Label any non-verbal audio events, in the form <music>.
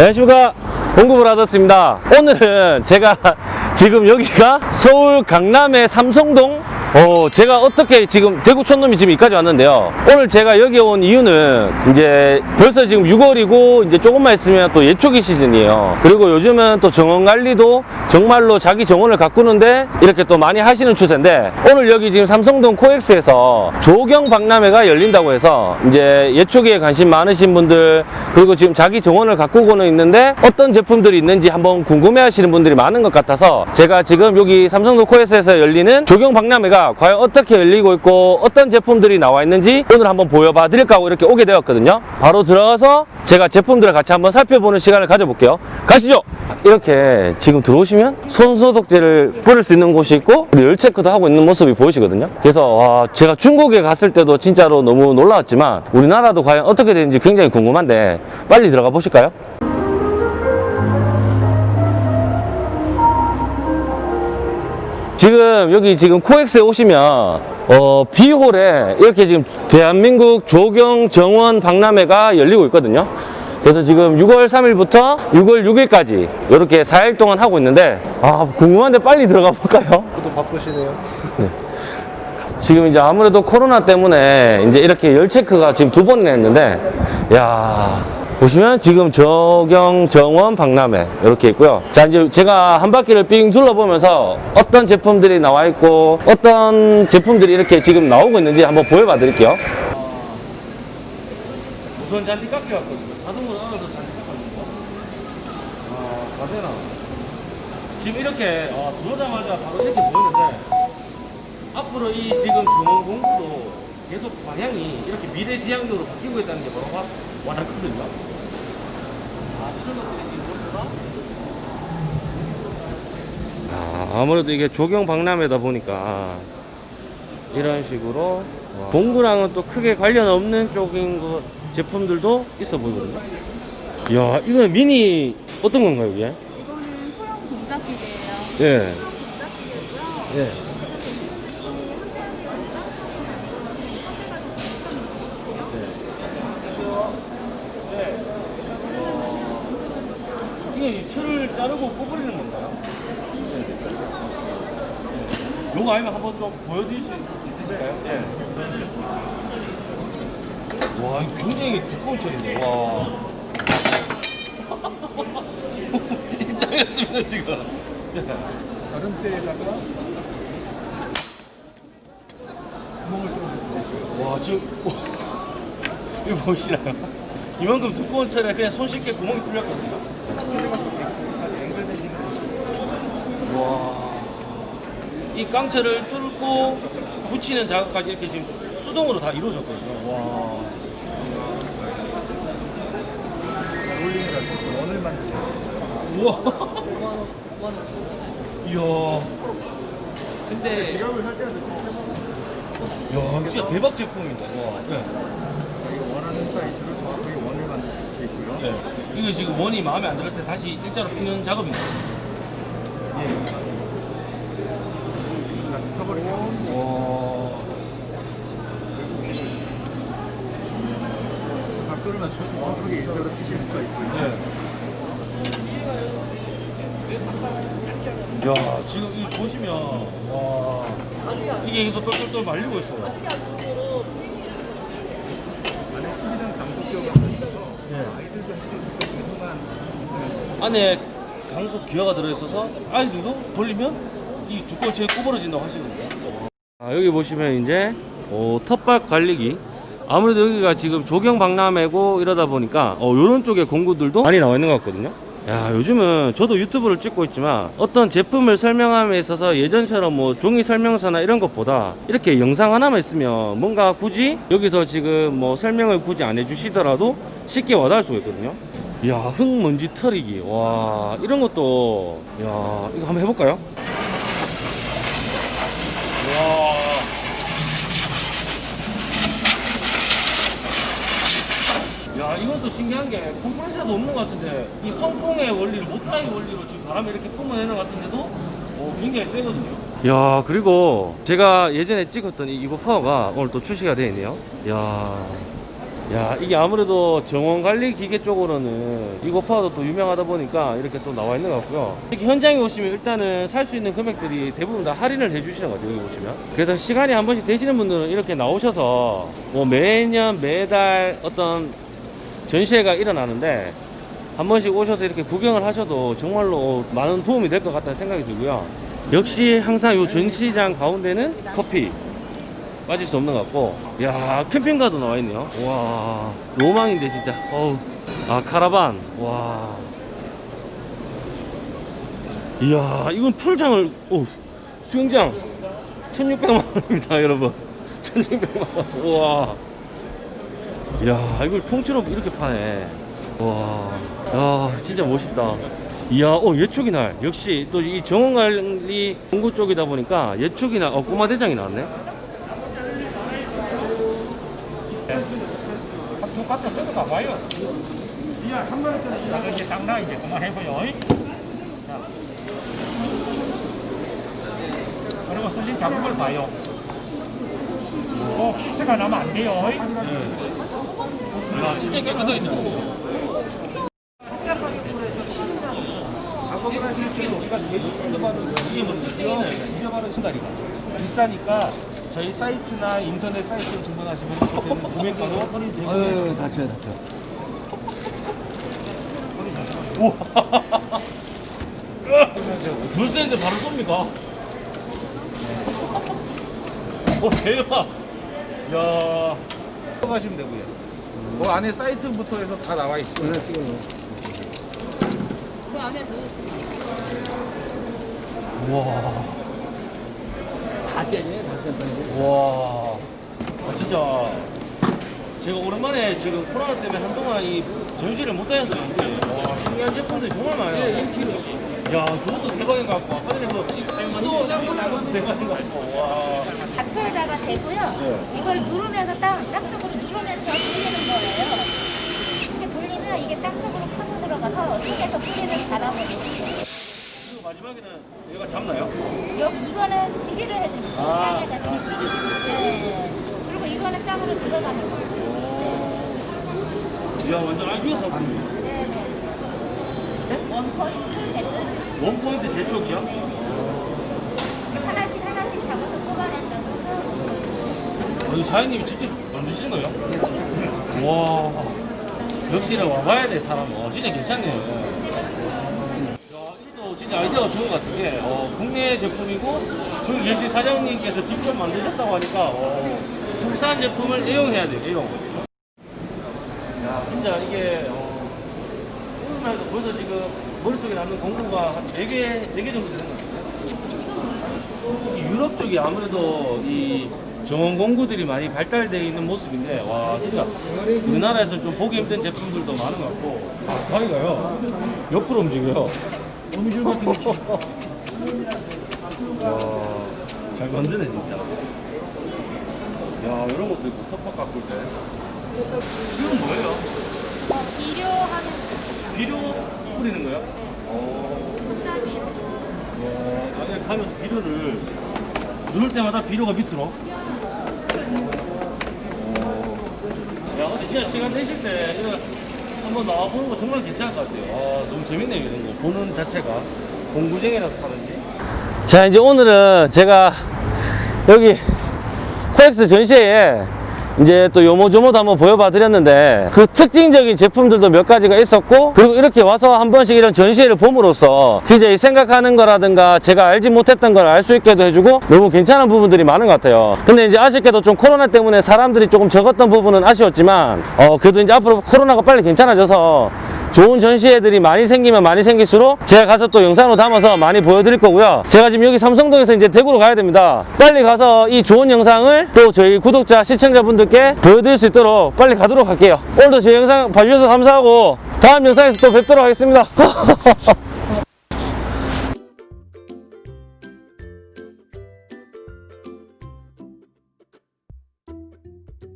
안녕하십니까 공급을 하셨습니다. 오늘은 제가 지금 여기가 서울 강남의 삼성동? 어 제가 어떻게 지금 대구 촌놈이 지금 여기까지 왔는데요. 오늘 제가 여기 온 이유는 이제 벌써 지금 6월이고 이제 조금만 있으면 또 예초기 시즌이에요. 그리고 요즘은 또 정원 관리도 정말로 자기 정원을 가꾸는데 이렇게 또 많이 하시는 추세인데 오늘 여기 지금 삼성동 코엑스에서 조경 박람회가 열린다고 해서 이제 예초기에 관심 많으신 분들 그리고 지금 자기 정원을 가꾸고는 있는데 어떤 제품들이 있는지 한번 궁금해 하시는 분들이 많은 것 같아서 제가 지금 여기 삼성동 코엑스에서 열리는 조경 박람회가 과연 어떻게 열리고 있고 어떤 제품들이 나와 있는지 오늘 한번 보여봐 드릴까 하고 이렇게 오게 되었거든요. 바로 들어가서 제가 제품들을 같이 한번 살펴보는 시간을 가져볼게요. 가시죠. 이렇게 지금 들어오시면 손소독제를 뿌릴 수 있는 곳이 있고 열 체크도 하고 있는 모습이 보이시거든요 그래서 와, 제가 중국에 갔을 때도 진짜로 너무 놀라웠지만 우리나라도 과연 어떻게 되는지 굉장히 궁금한데 빨리 들어가 보실까요? 지금 여기 지금 코엑스에 오시면 어 B홀에 이렇게 지금 대한민국 조경 정원 박람회가 열리고 있거든요 그래서 지금 6월 3일부터 6월 6일까지 이렇게 4일 동안 하고 있는데 아 궁금한데 빨리 들어가 볼까요? 저도 바쁘시네요. <laughs> 지금 이제 아무래도 코로나 때문에 이제 이렇게 열 체크가 지금 두 번이나 했는데 야 보시면 지금 저경 정원 박람회 이렇게 있고요 자 이제 제가 한 바퀴를 삥 둘러보면서 어떤 제품들이 나와 있고 어떤 제품들이 이렇게 지금 나오고 있는지 한번 보여봐 드릴게요 우선 잔디 깎여 왔거든요 자동으로 알아서 잔디 깎았는데 아 가세나 지금 이렇게 아, 들어오자마자 바로 이렇게 보이는데 앞으로 이 지금 정원 공부도 계속 방향이 이렇게 미래지향적으로 바뀌고 있다는 게 바로 와- 와닿거든요. 아, 이런 것들이 모두가 아, 아무래도 이게 조경 박람회다 보니까 이런 식으로 공구랑은 또 크게 관련 없는 쪽인 거 제품들도 있어 보이거든요. 이야, 이건 미니 어떤 건가요, 이게? 이거는 소형 동작기계예요. 예. 동작기계고요. 예. 이게 철을 자르고 뽑으리는 건가요? 요거 아니면 한번 좀 보여드릴 수 있으실까요? 예. 와, 굉장히 두꺼운 철인데, 와. <laughs> 입장했습니다, 지금. 다른 때에다가 구멍을 좀 와, 저, 이거 보이시나요? 이만큼 두꺼운 철에 그냥 손쉽게 구멍이 뚫렸거든요. 와, 이 깡철을 뚫고 붙이는 작업까지 이렇게 지금 수동으로 다 이루어졌거든요. 와, 올리느라 원을 만드세요. 우와. <laughs> 이야, 근데, 지갑을 살 때는 야, 진짜 대박 제품입니다. 와, 네. 자기가 원하는 사이즈로 정확하게 원을 만드실 수 있고요. 네. 이거 지금 원이 마음에 안 들었을 때 다시 일자로 피는 작업입니다. 예. 다시 펴버리고 와. 각도를 맞춰 정확하게 일자로 피실 수가 있고요. 네. 야, 지금 이 보시면 와 이게 여기서 똘똘똘 말리고 있어요. 안에 감속기어가 네. 아이들도 할수 있는 조그만 안에 강속 기어가 들어있어서 아이들도 돌리면 이 두꺼운 채에 구부러진다고 하시거든요. 아, 여기 보시면 이제 어, 텃밭 관리기. 아무래도 여기가 지금 조경 박람회고 이러다 보니까 어, 이런 쪽에 공구들도 많이 나와 있는 것 같거든요. 야, 요즘은 저도 유튜브를 찍고 있지만 어떤 제품을 설명함에 있어서 예전처럼 뭐 종이 설명서나 이런 것보다 이렇게 영상 하나만 있으면 뭔가 굳이 여기서 지금 뭐 설명을 굳이 안 해주시더라도 쉽게 와닿을 수가 있거든요. 야, 흙먼지 털이기. 와, 이런 것도, 야, 이거 한번 해볼까요? 와. 야, 이것도 신기한 게 컴프레셔도 없는 것 같은데, 이 선풍의 원리를, 모타의 원리로 지금 바람을 이렇게 뿜어내는 것 같은데도, 어, 굉장히 세거든요. 야, 그리고 제가 예전에 찍었던 이 이거 파워가 오늘 또 출시가 되어 있네요. 야. 야 이게 아무래도 정원관리 기계 쪽으로는 이거 파워도 또 유명하다 보니까 이렇게 또 나와 있는 것 같고요. 이렇게 현장에 오시면 일단은 살 수 있는 금액들이 대부분 다 할인을 해주시는 거죠 여기 보시면. 그래서 시간이 한 번씩 되시는 분들은 이렇게 나오셔서 뭐 매년 매달 어떤 전시회가 일어나는데 한 번씩 오셔서 이렇게 구경을 하셔도 정말로 많은 도움이 될 것 같다는 생각이 들고요. 역시 항상 이 전시장 가운데는 커피 빠질 수 없는 것 같고. 야 캠핑카도 나와 있네요. 와 로망인데 진짜. 어우. 아 카라반. 와. 이야 이건 풀장을 오 수영장. 1600만 원입니다 <laughs> 여러분. 1600만 원. 우와. 이야 이걸 통째로 이렇게 파네. 와야 진짜 멋있다. 이야 어 예초기 날. 역시 또 이 정원관리 공구 쪽이다 보니까 예초기 날어 꼬마 대장이 나왔네 두 갖다 써도 가봐요. 이야, 한 번쯤 나 이제 당나 이제 그만해보요. 자. 그리고 슬린 잡은 걸 봐요. 꼭 키스가 나면 안 돼요. 야 진짜 깨끗하게 작업을 하실 때 우리가 대부분 받은 잊어버린 신다리가 비싸니까 저희 사이트나 인터넷 사이트로 주문하시면 그때는 구매가로 할인 <laughs> 제공해 아유, 다쳐요, 다쳐. 줄 세는데 바로 쏩니까? 오 대박 야 가시면 되고요. 그 안에 사이트부터 해서 다 나와 있어요. 그 안에 넣으시면 와. 와. 아, 진짜. 제가 오랜만에 지금 코로나 때문에 한동안 이 전시를 못 그런지, 와, 신기한 제품들이 정말 많아요. 야, 저것도 대박인 것 같고, 아까 전에 그, 수도 나것도 대박인 것 같고, 와. 잡초에다가 대고요. 이걸 누르면서 땅, 땅속으로 누르면서 뿌리는 거예요. 이렇게 돌리면 이게 땅속으로 파고 들어가서 속에서 뿌리는 바람을 마지막에는 얘가 잡나요? 여기 이거는 지기를 해줍니다. 아, 땅에다 아, 지기. 네. 그리고 이거는 땅으로 들어가는 거예요. 이야, 완전 아이디어 사고. 네네. 원포인트 세트. 원포인트 재촉이요? 하나씩 하나씩 잡아서 뽑아낸다고 이 사장님이 직접 만드시는 거예요? 네, 직접. 와, 역시 와봐야 돼, 사람. 어, 진짜 괜찮네요. 아이디어가 좋은 것 같은 게, 어, 국내 제품이고, 저기 계신 사장님께서 직접 만드셨다고 하니까, 어, 국산 제품을 애용해야 돼요, 애용. 야, 진짜 이게, 어, 오늘만 해도 벌써 지금 머릿속에 남는 공구가 한 4개, 4개 정도 되는 것 같아요. 이 유럽 쪽이 아무래도 이 정원 공구들이 많이 발달되어 있는 모습인데 와 진짜 우리나라에서 좀 보기 힘든 제품들도 많은 것 같고. 아 가위가요. 옆으로 움직여요 거미줄 같은 거 와잘 만드네 진짜 야 이런 것도 있고 텃밭 가꿀 때 이건 뭐예요? 어, 비료하는 비료 뿌리는 거예요? 어, 국산이에요. 와, 안에 가면서 비료를 누를 때마다 비료가 밑으로. 어. 야, 근데 진짜 시간 되실 때 한번 나와보는 거 정말 괜찮을 것 같아요. 아, 너무 재밌네요, 이런 거. 보는 자체가. 공구쟁이라서 하는지. 자, 이제 오늘은 제가 여기 코엑스 전시회에 이제 또 요모조모도 한번 보여봐 드렸는데 그 특징적인 제품들도 몇 가지가 있었고 그리고 이렇게 와서 한 번씩 이런 전시회를 봄으로써 이 생각하는 거라든가 제가 알지 못했던 걸 알 수 있게도 해주고 너무 괜찮은 부분들이 많은 것 같아요. 근데 이제 아쉽게도 좀 코로나 때문에 사람들이 조금 적었던 부분은 아쉬웠지만 어 그래도 이제 앞으로 코로나가 빨리 괜찮아져서 좋은 전시회들이 많이 생기면 많이 생길수록 제가 가서 또 영상으로 담아서 많이 보여드릴 거고요. 제가 지금 여기 삼성동에서 이제 대구로 가야 됩니다. 빨리 가서 이 좋은 영상을 또 저희 구독자, 시청자분들께 보여드릴 수 있도록 빨리 가도록 할게요. 오늘도 제 영상 봐주셔서 감사하고 다음 영상에서 또 뵙도록 하겠습니다. <laughs>